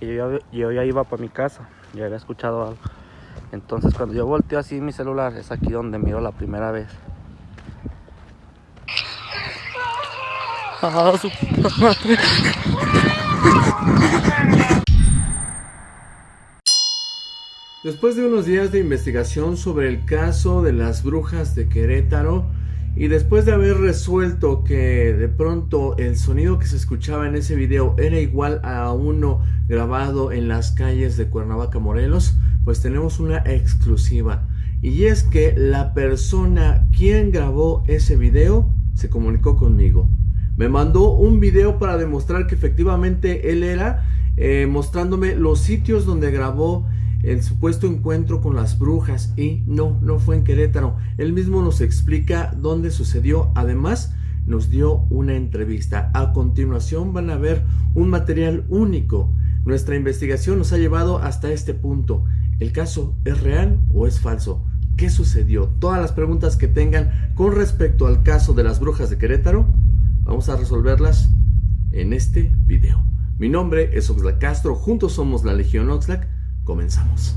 Y yo, ya- iba para mi casa, ya había escuchado algo. Entonces cuando yo volteo así mi celular, es aquí donde miro la primera vez. Ah. Después de unos días de investigación sobre el caso de las brujas de Querétaro y después de haber resuelto que de pronto el sonido que se escuchaba en ese video era igual a uno grabado en las calles de Cuernavaca, Morelos, pues tenemos una exclusiva. Y es que la persona quien grabó ese video se comunicó conmigo. Me mandó un video para demostrar que efectivamente él era, eh, mostrándome los sitios donde grabó el supuesto encuentro con las brujas y no, no fue en Querétaro. Él mismo nos explica dónde sucedió. Además, nos dio una entrevista. A continuación van a ver un material único. Nuestra investigación nos ha llevado hasta este punto. ¿El caso es real o es falso? ¿Qué sucedió? Todas las preguntas que tengan con respecto al caso de las brujas de Querétaro, vamos a resolverlas en este video. Mi nombre es Oxlack Castro, juntos somos la Legión Oxlack. Comenzamos.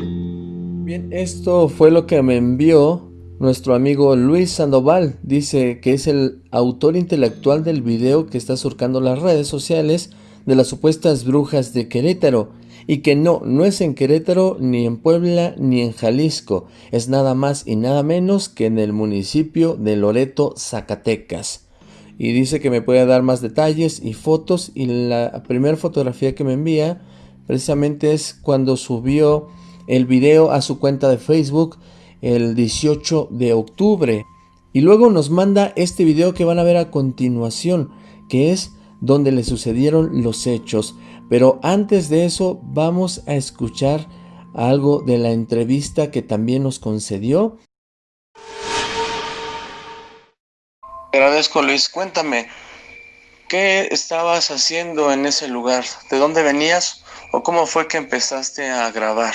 Bien, esto fue lo que me envió nuestro amigo Luis Sandoval. Dice que es el autor intelectual del video que está surcando las redes sociales de las supuestas brujas de Querétaro. Y que no, no es en Querétaro, ni en Puebla, ni en Jalisco. Es nada más y nada menos que en el municipio de Loreto, Zacatecas y dice que me puede dar más detalles y fotos y la primera fotografía que me envía precisamente es cuando subió el video a su cuenta de Facebook el 18 de octubre. Y luego nos manda este video que van a ver a continuación que es donde le sucedieron los hechos. Pero antes de eso vamos a escuchar algo de la entrevista que también nos concedió Agradezco Luis, cuéntame, ¿qué estabas haciendo en ese lugar? ¿De dónde venías o cómo fue que empezaste a grabar?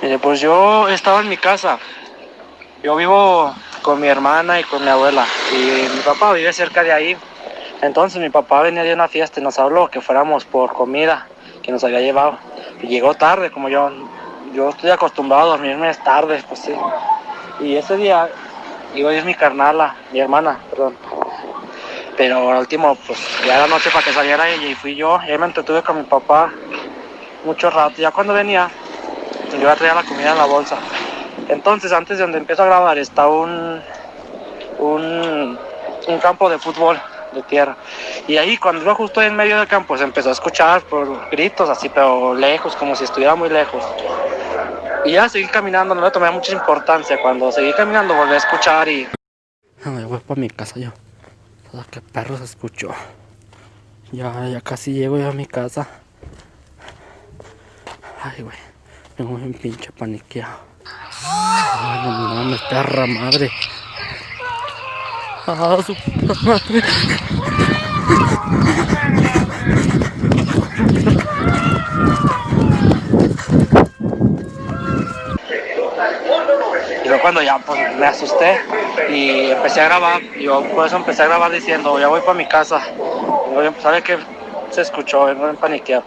Mire, pues yo estaba en mi casa. Yo vivo con mi hermana y con mi abuela. Y mi papá vive cerca de ahí. Entonces mi papá venía de una fiesta y nos habló que fuéramos por comida que nos había llevado. Y llegó tarde, como yo, yo estoy acostumbrado a dormirme tarde, pues sí. Y ese día iba a ir mi carnala, mi hermana, perdón. Pero al último, pues ya era noche para que saliera ella y fui yo. Y ahí me entretuve con mi papá mucho rato. Ya cuando venía, yo traía la comida en la bolsa. Entonces, antes de donde empiezo a grabar, está un, un, un campo de fútbol de tierra. Y ahí, cuando iba justo en medio del campo, se empezó a escuchar por gritos así, pero lejos, como si estuviera muy lejos. Y ya seguí caminando, no le tomé mucha importancia. Cuando seguí caminando, volví a escuchar y. Ay, voy para mi casa yo. Todo que perro se escuchó. Ya, ya casi llego ya a mi casa. Ay, güey. Tengo un pinche paniqueado. Ay, no mames, perra madre. Ah, su madre. Luego cuando ya pues, me asusté y empecé a grabar, yo por eso empecé a grabar diciendo, ya voy para mi casa. Y luego, ¿Sabe qué? Se escuchó, vengo en paniqueado.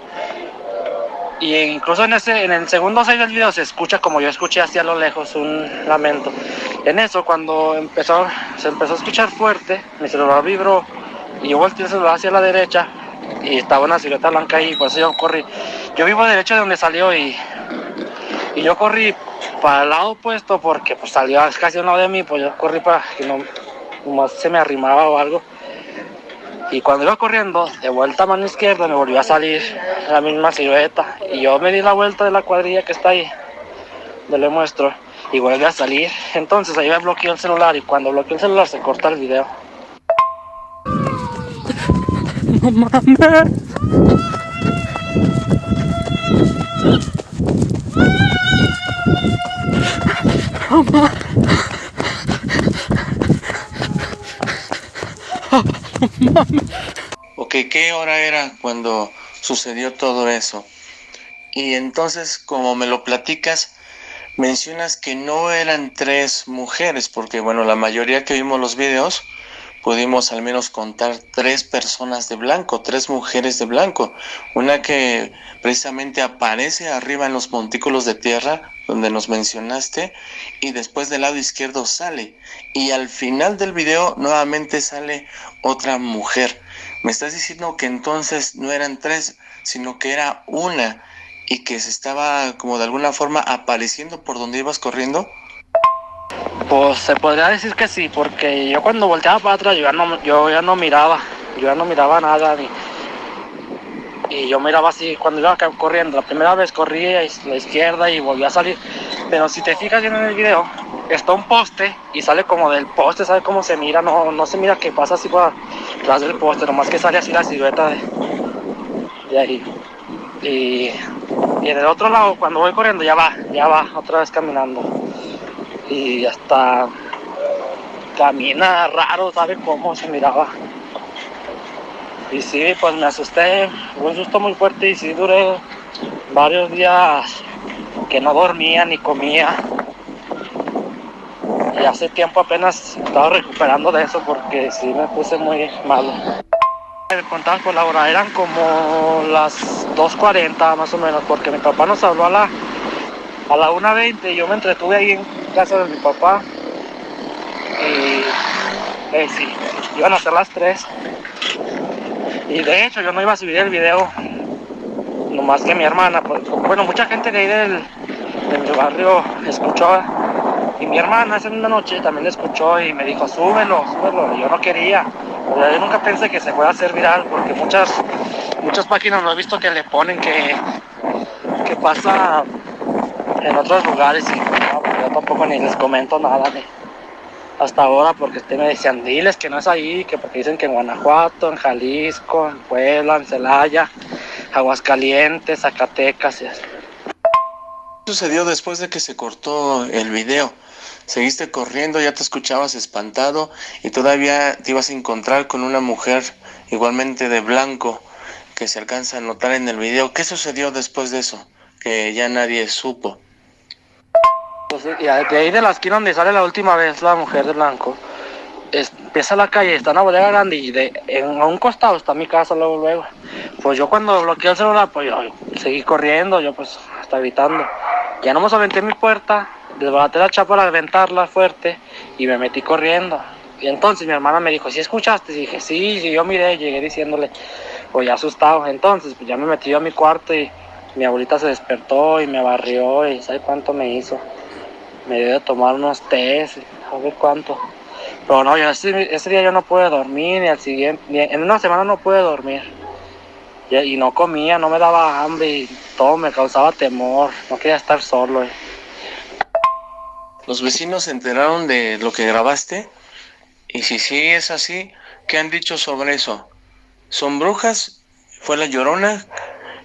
Y incluso en ese, en el segundo 6 del video se escucha como yo escuché hacia lo lejos un lamento. En eso, cuando empezó, se empezó a escuchar fuerte, mi celular vibró y yo volteé el celular hacia la derecha y estaba una silueta blanca ahí, por eso yo corrí. Yo vivo derecho de donde salió y, y yo corrí para el lado opuesto porque pues salió casi a un lado de mí, pues yo corrí para que no se me arrimaba o algo. Y cuando iba corriendo, de vuelta a mano izquierda, me volvió a salir la misma silueta. Y yo me di la vuelta de la cuadrilla que está ahí, le le muestro, y vuelve a salir. Entonces ahí me bloqueó el celular y cuando bloqueó el celular se corta el video. No mames. Ok, ¿qué hora era cuando sucedió todo eso? Y entonces, como me lo platicas, mencionas que no eran tres mujeres, porque bueno, la mayoría que vimos los videos, pudimos al menos contar tres personas de blanco, tres mujeres de blanco. Una que precisamente aparece arriba en los montículos de tierra, donde nos mencionaste, y después del lado izquierdo sale. Y al final del video nuevamente sale otra mujer. Me estás diciendo que entonces no eran tres, sino que era una y que se estaba como de alguna forma apareciendo por donde ibas corriendo. Pues se podría decir que sí, porque yo cuando volteaba para atrás yo ya no, yo ya no miraba, yo ya no miraba nada ni, y yo miraba así cuando iba corriendo. La primera vez corrí a la izquierda y volví a salir. Pero si te fijas bien en el video, está un poste y sale como del poste, ¿sabes cómo se mira? No, no se mira que pasa así por atrás del poste, nomás que sale así la silueta de, de ahí. Y, y en el otro lado, cuando voy corriendo, ya va, ya va, otra vez caminando. Y hasta camina raro, ¿sabe cómo se miraba? Y sí, pues me asusté, un susto muy fuerte y sí duré varios días que no dormía ni comía. Y hace tiempo apenas estaba recuperando de eso porque sí me puse muy malo. Me contaban por la hora, eran como las 2.40 más o menos, porque mi papá nos habló a la, a la 1.20 y yo me entretuve ahí en casa de mi papá. Y eh, sí, iban a ser las 3. Y de hecho yo no iba a subir el video, nomás que mi hermana, pues, bueno, mucha gente de ahí del, de mi barrio escuchó y mi hermana esa misma noche también escuchó y me dijo, súbelo, súbelo. Y yo no quería. yo nunca pensé que se fuera a hacer viral porque muchas, muchas páginas lo he visto que le ponen que, que pasa en otros lugares y tampoco ni les comento nada de hasta ahora porque usted me decían, diles que no es ahí, que porque dicen que en Guanajuato, en Jalisco, en Puebla, en Celaya, Aguascalientes, Zacatecas. ¿Qué sucedió después de que se cortó el video? Seguiste corriendo, ya te escuchabas espantado y todavía te ibas a encontrar con una mujer igualmente de blanco que se alcanza a notar en el video. ¿Qué sucedió después de eso? Que ya nadie supo. Pues, de ahí de la esquina donde sale la última vez la mujer de blanco, empieza la calle, está una bodega grande y de, en, un costado está mi casa luego, luego. Pues yo cuando bloqueé el celular, pues yo, seguí corriendo, yo pues hasta gritando. Ya no me aventé mi puerta, desbaraté la chapa para aventarla fuerte y me metí corriendo. Y entonces mi hermana me dijo, ¿sí escuchaste? Dije, sí, sí, yo miré, llegué diciéndole, pues ya asustado. Entonces, pues ya me metí yo a mi cuarto y mi abuelita se despertó y me barrió y ¿sabe cuánto me hizo? Me dio de tomar unos tés, a ver cuánto. Pero no, yo ese, día yo no pude dormir, ni al siguiente, en una semana no pude dormir. Y, no comía, no me daba hambre todo me causaba temor, no quería estar solo. ¿Los vecinos se enteraron de lo que grabaste? Y si sí es así, ¿qué han dicho sobre eso? ¿Son brujas? ¿Fue la llorona?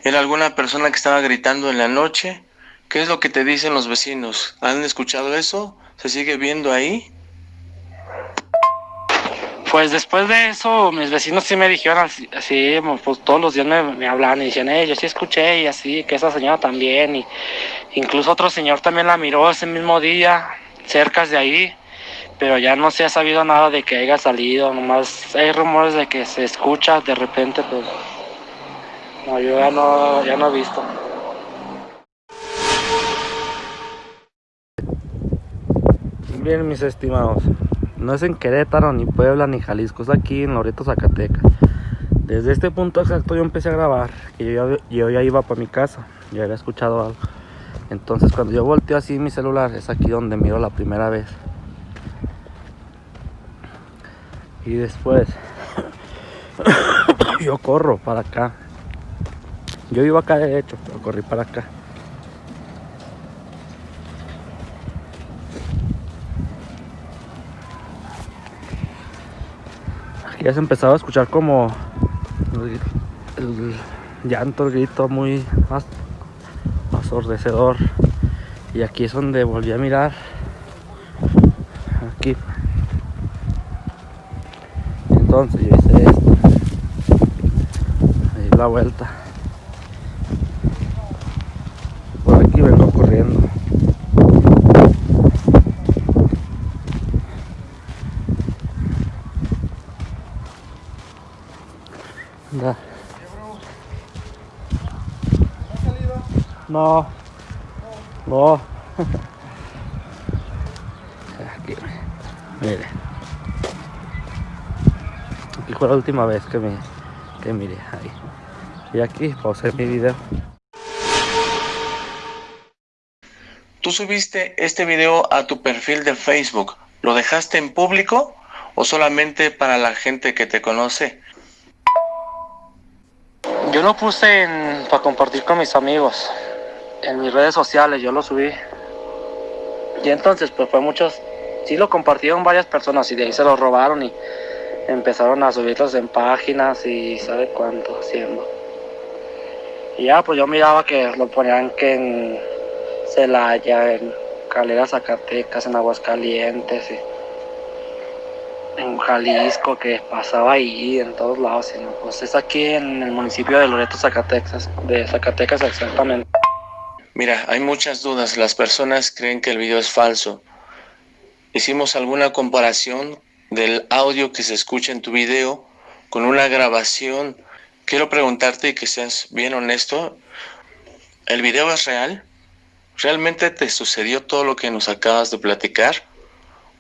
¿Era alguna persona que estaba gritando en la noche? ¿Qué es lo que te dicen los vecinos? ¿Han escuchado eso? ¿Se sigue viendo ahí? Pues después de eso, mis vecinos sí me dijeron así, pues todos los días me, me hablaban y decían, eh, yo sí escuché y así, que esa señora también, y incluso otro señor también la miró ese mismo día, cerca de ahí, pero ya no se ha sabido nada de que haya salido, nomás hay rumores de que se escucha de repente, pues no, yo ya no, ya no he visto. Bien, mis estimados, no es en Querétaro, ni Puebla, ni Jalisco, es aquí en Loreto, Zacatecas. Desde este punto exacto yo empecé a grabar, y yo, ya iba para mi casa, ya había escuchado algo. Entonces cuando yo volteo así mi celular, es aquí donde miro la primera vez. Y después, yo corro para acá. Yo iba acá de hecho, pero corrí para acá. Ya se empezaba a escuchar como el, llanto, el grito muy asordecedor. Y aquí es donde volví a mirar. Aquí. Entonces yo hice esto. Ahí la vuelta. Da. No. No. Aquí, mire. Aquí fue la última vez que me que miré ahí. Y aquí pausé mi video. Tú subiste este video a tu perfil de Facebook. ¿Lo dejaste en público o solamente para la gente que te conoce? Yo lo puse para compartir con mis amigos en mis redes sociales, yo lo subí. Y entonces, pues fue muchos, sí lo compartieron varias personas y de ahí se lo robaron y empezaron a subirlos en páginas y sabe cuánto haciendo. Y ya, pues yo miraba que lo ponían que en Celaya, en Calera, Zacatecas, en Aguascalientes, en Jalisco, que pasaba ahí, en todos lados. Pues es aquí en el municipio de Loreto, Zacatecas, de Zacatecas exactamente. Mira, hay muchas dudas. Las personas creen que el video es falso. Hicimos alguna comparación del audio que se escucha en tu video con una grabación. Quiero preguntarte y que seas bien honesto. ¿El video es real? ¿Realmente te sucedió todo lo que nos acabas de platicar?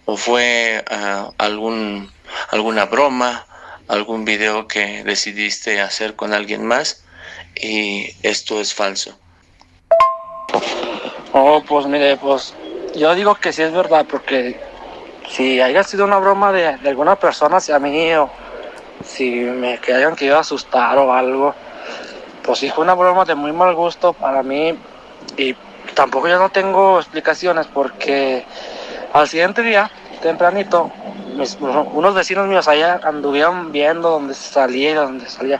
¿O fue uh, algún, alguna broma, algún video que decidiste hacer con alguien más y esto es falso? Oh, pues mire, pues yo digo que sí es verdad, porque si haya sido una broma de, alguna persona hacia mí o si me que hayan querido asustar o algo, pues sí fue una broma de muy mal gusto para mí y tampoco yo no tengo explicaciones porque al siguiente día, tempranito, unos vecinos míos allá anduvieron viendo dónde salía y dónde salía,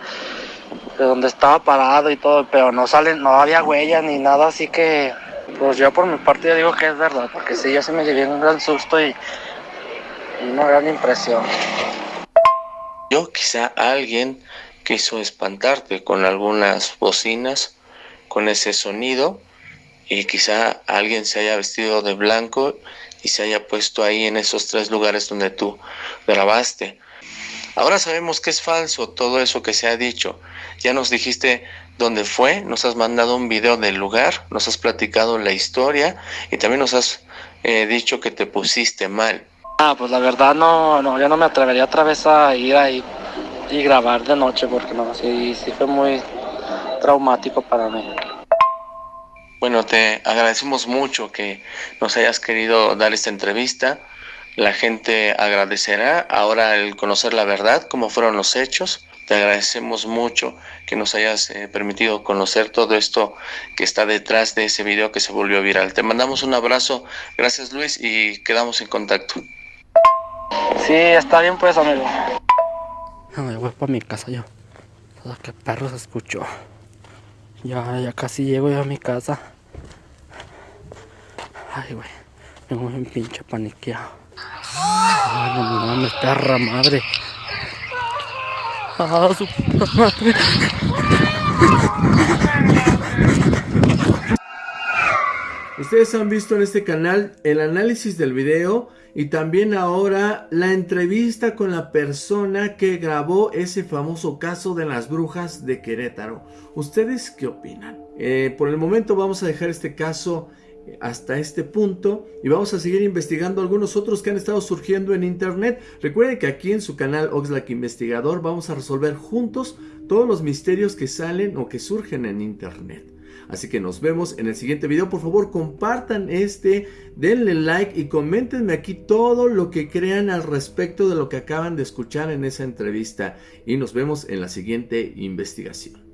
de dónde estaba parado y todo, pero no salen, no había huellas ni nada, así que pues yo por mi parte digo que es verdad, porque sí, yo se me llevé un gran susto y una gran impresión. Yo quizá alguien quiso espantarte con algunas bocinas, con ese sonido y quizá alguien se haya vestido de blanco y se haya puesto ahí en esos tres lugares donde tú grabaste. Ahora sabemos que es falso todo eso que se ha dicho. Ya nos dijiste dónde fue, nos has mandado un video del lugar, nos has platicado la historia y también nos has eh, dicho que te pusiste mal. Ah, pues la verdad no, no, yo no me atrevería otra vez a ir ahí y grabar de noche porque no, sí, sí fue muy traumático para mí. Bueno, te agradecemos mucho que nos hayas querido dar esta entrevista. La gente agradecerá ahora el conocer la verdad, cómo fueron los hechos. Te agradecemos mucho que nos hayas eh, permitido conocer todo esto que está detrás de ese video que se volvió viral. Te mandamos un abrazo. Gracias Luis y quedamos en contacto. Sí, está bien pues amigo. Me voy para mi casa yo. Todo que perro se escuchó. Ya, ya casi llego yo a mi casa. Ay, güey. Tengo un pinche paniqueado. Ay, no mames, perra madre. Ah, su madre. Ustedes han visto en este canal el análisis del video y también ahora la entrevista con la persona que grabó ese famoso caso de las brujas de Querétaro. ¿Ustedes qué opinan? Eh, por el momento vamos a dejar este caso hasta este punto y vamos a seguir investigando algunos otros que han estado surgiendo en internet. Recuerden que aquí en su canal Oxlack Investigador vamos a resolver juntos todos los misterios que salen o que surgen en internet. Así que nos vemos en el siguiente video. Por favor, compartan este, denle like y coméntenme aquí todo lo que crean al respecto de lo que acaban de escuchar en esa entrevista. Y nos vemos en la siguiente investigación.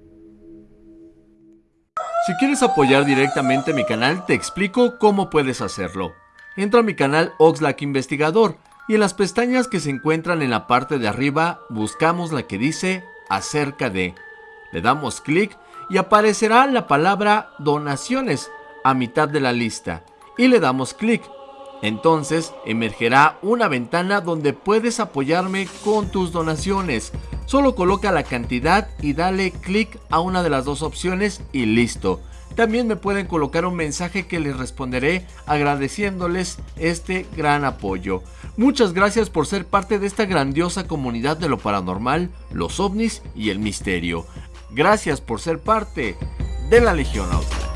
Si quieres apoyar directamente mi canal, te explico cómo puedes hacerlo. Entra a mi canal Oxlack Investigador y en las pestañas que se encuentran en la parte de arriba buscamos la que dice acerca de. Le damos clic y aparecerá la palabra donaciones a mitad de la lista y le damos clic. Entonces emergerá una ventana donde puedes apoyarme con tus donaciones. Solo coloca la cantidad y dale clic a una de las dos opciones y listo. También me pueden colocar un mensaje que les responderé agradeciéndoles este gran apoyo. Muchas gracias por ser parte de esta grandiosa comunidad de lo paranormal, los ovnis y el misterio. Gracias por ser parte de la Legión Auto.